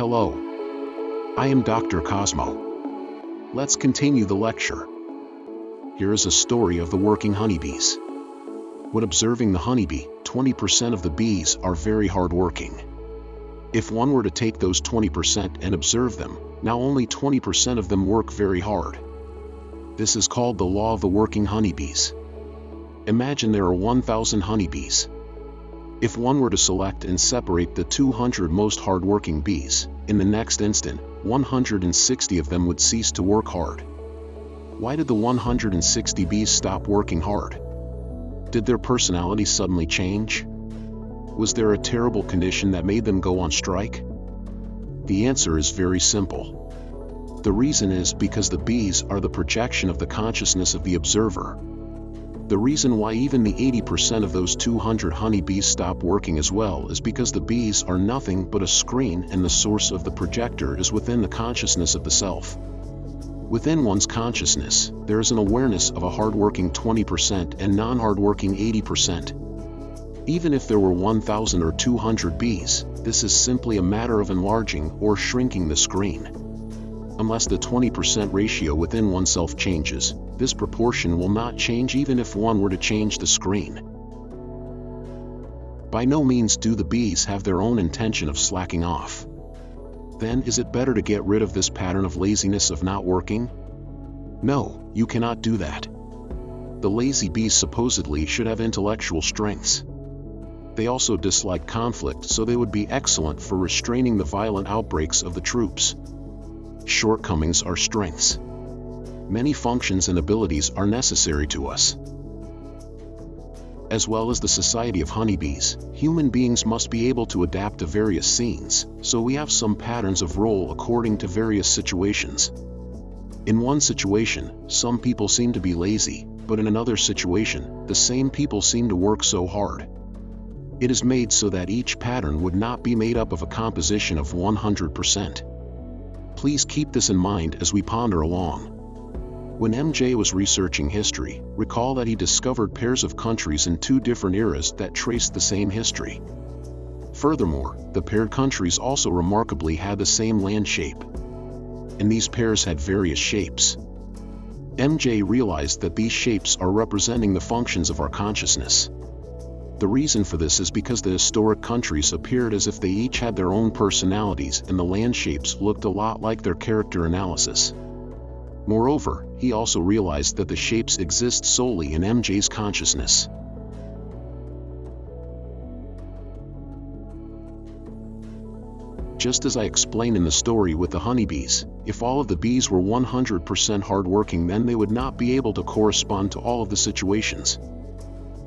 Hello. I am Dr. Cosmo. Let's continue the lecture. Here is a story of the working honeybees. When observing the honeybee, 20% of the bees are very hardworking. If one were to take those 20% and observe them, now only 20% of them work very hard. This is called the law of the working honeybees. Imagine there are 1,000 honeybees. If one were to select and separate the 200 most hardworking bees, in the next instant, 160 of them would cease to work hard. Why did the 160 bees stop working hard? Did their personality suddenly change? Was there a terrible condition that made them go on strike? The answer is very simple. The reason is because the bees are the projection of the consciousness of the observer, the reason why even the 80% of those 200 honeybees stop working as well is because the bees are nothing but a screen and the source of the projector is within the consciousness of the self. Within one's consciousness, there is an awareness of a hardworking 20% and non-hardworking 80%. Even if there were 1,000 or 200 bees, this is simply a matter of enlarging or shrinking the screen. Unless the 20% ratio within oneself changes, this proportion will not change even if one were to change the screen. By no means do the bees have their own intention of slacking off. Then is it better to get rid of this pattern of laziness of not working? No, you cannot do that. The lazy bees supposedly should have intellectual strengths. They also dislike conflict so they would be excellent for restraining the violent outbreaks of the troops. Shortcomings are strengths many functions and abilities are necessary to us. As well as the society of honeybees, human beings must be able to adapt to various scenes, so we have some patterns of role according to various situations. In one situation, some people seem to be lazy, but in another situation, the same people seem to work so hard. It is made so that each pattern would not be made up of a composition of 100%. Please keep this in mind as we ponder along. When MJ was researching history, recall that he discovered pairs of countries in two different eras that traced the same history. Furthermore, the paired countries also remarkably had the same land shape. And these pairs had various shapes. MJ realized that these shapes are representing the functions of our consciousness. The reason for this is because the historic countries appeared as if they each had their own personalities and the land shapes looked a lot like their character analysis. Moreover, he also realized that the shapes exist solely in MJ's consciousness. Just as I explained in the story with the honeybees, if all of the bees were 100% hardworking then they would not be able to correspond to all of the situations.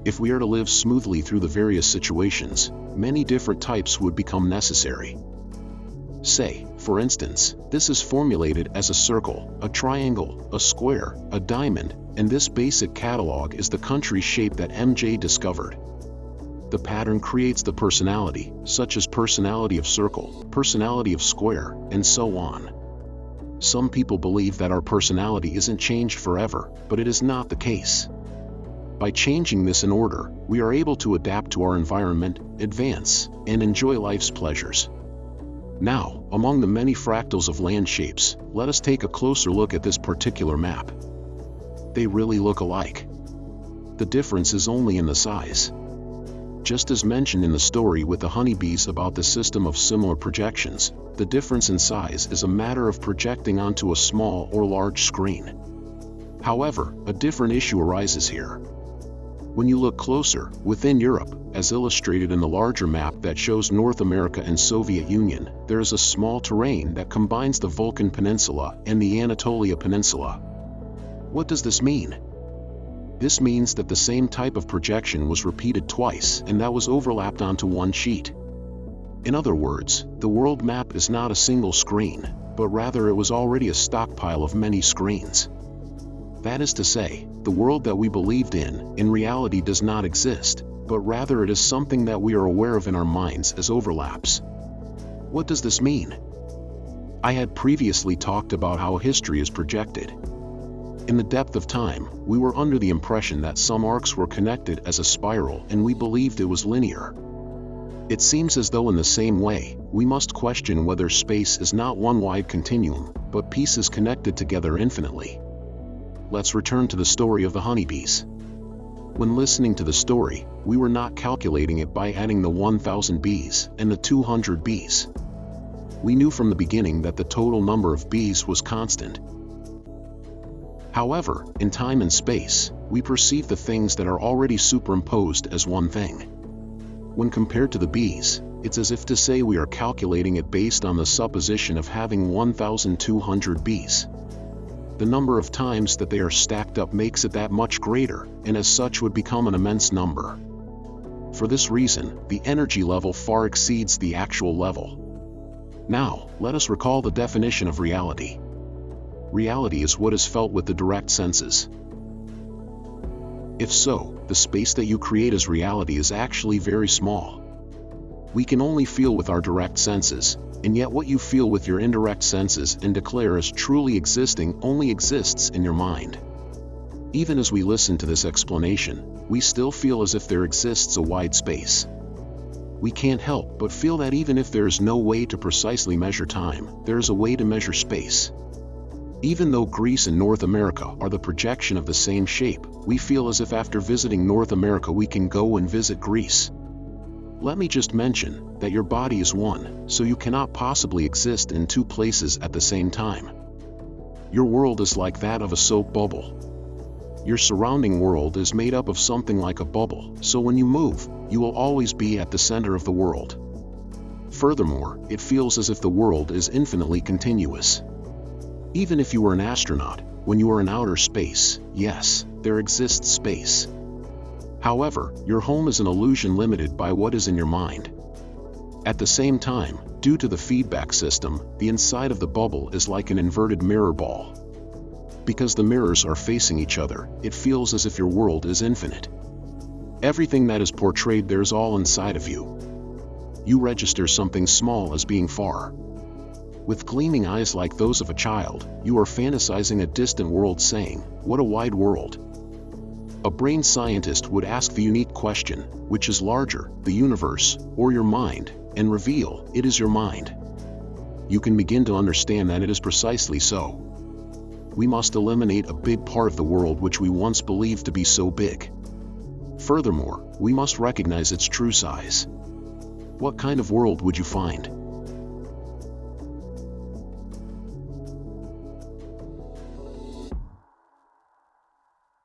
If we are to live smoothly through the various situations, many different types would become necessary. Say, for instance, this is formulated as a circle, a triangle, a square, a diamond, and this basic catalog is the country shape that MJ discovered. The pattern creates the personality, such as personality of circle, personality of square, and so on. Some people believe that our personality isn't changed forever, but it is not the case. By changing this in order, we are able to adapt to our environment, advance, and enjoy life's pleasures. Now, among the many fractals of land shapes, let us take a closer look at this particular map. They really look alike. The difference is only in the size. Just as mentioned in the story with the honeybees about the system of similar projections, the difference in size is a matter of projecting onto a small or large screen. However, a different issue arises here. When you look closer, within Europe, as illustrated in the larger map that shows North America and Soviet Union, there is a small terrain that combines the Balkan Peninsula and the Anatolia Peninsula. What does this mean? This means that the same type of projection was repeated twice and that was overlapped onto one sheet. In other words, the world map is not a single screen, but rather it was already a stockpile of many screens. That is to say, the world that we believed in, in reality does not exist, but rather it is something that we are aware of in our minds as overlaps. What does this mean? I had previously talked about how history is projected. In the depth of time, we were under the impression that some arcs were connected as a spiral and we believed it was linear. It seems as though in the same way, we must question whether space is not one wide continuum, but pieces connected together infinitely. Let's return to the story of the honeybees. When listening to the story, we were not calculating it by adding the 1000 bees and the 200 bees. We knew from the beginning that the total number of bees was constant. However, in time and space, we perceive the things that are already superimposed as one thing. When compared to the bees, it's as if to say we are calculating it based on the supposition of having 1,200 bees. The number of times that they are stacked up makes it that much greater, and as such would become an immense number. For this reason, the energy level far exceeds the actual level. Now, let us recall the definition of reality. Reality is what is felt with the direct senses. If so, the space that you create as reality is actually very small. We can only feel with our direct senses, and yet what you feel with your indirect senses and declare as truly existing only exists in your mind. Even as we listen to this explanation, we still feel as if there exists a wide space. We can't help but feel that even if there is no way to precisely measure time, there is a way to measure space. Even though Greece and North America are the projection of the same shape, we feel as if after visiting North America we can go and visit Greece. Let me just mention that your body is one, so you cannot possibly exist in two places at the same time. Your world is like that of a soap bubble. Your surrounding world is made up of something like a bubble, so when you move, you will always be at the center of the world. Furthermore, it feels as if the world is infinitely continuous. Even if you are an astronaut, when you are in outer space, yes, there exists space. However, your home is an illusion limited by what is in your mind. At the same time, due to the feedback system, the inside of the bubble is like an inverted mirror ball. Because the mirrors are facing each other, it feels as if your world is infinite. Everything that is portrayed there is all inside of you. You register something small as being far, with gleaming eyes like those of a child, you are fantasizing a distant world saying, what a wide world. A brain scientist would ask the unique question, which is larger, the universe, or your mind, and reveal, it is your mind. You can begin to understand that it is precisely so. We must eliminate a big part of the world which we once believed to be so big. Furthermore, we must recognize its true size. What kind of world would you find?